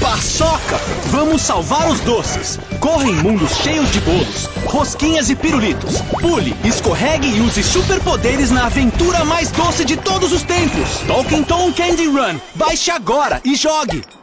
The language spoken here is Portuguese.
paçoca! Vamos salvar os doces! Corre em mundos cheios de bolos, rosquinhas e pirulitos. Pule, escorregue e use superpoderes na aventura mais doce de todos os tempos. Tolkien Tom Candy Run. Baixe agora e jogue!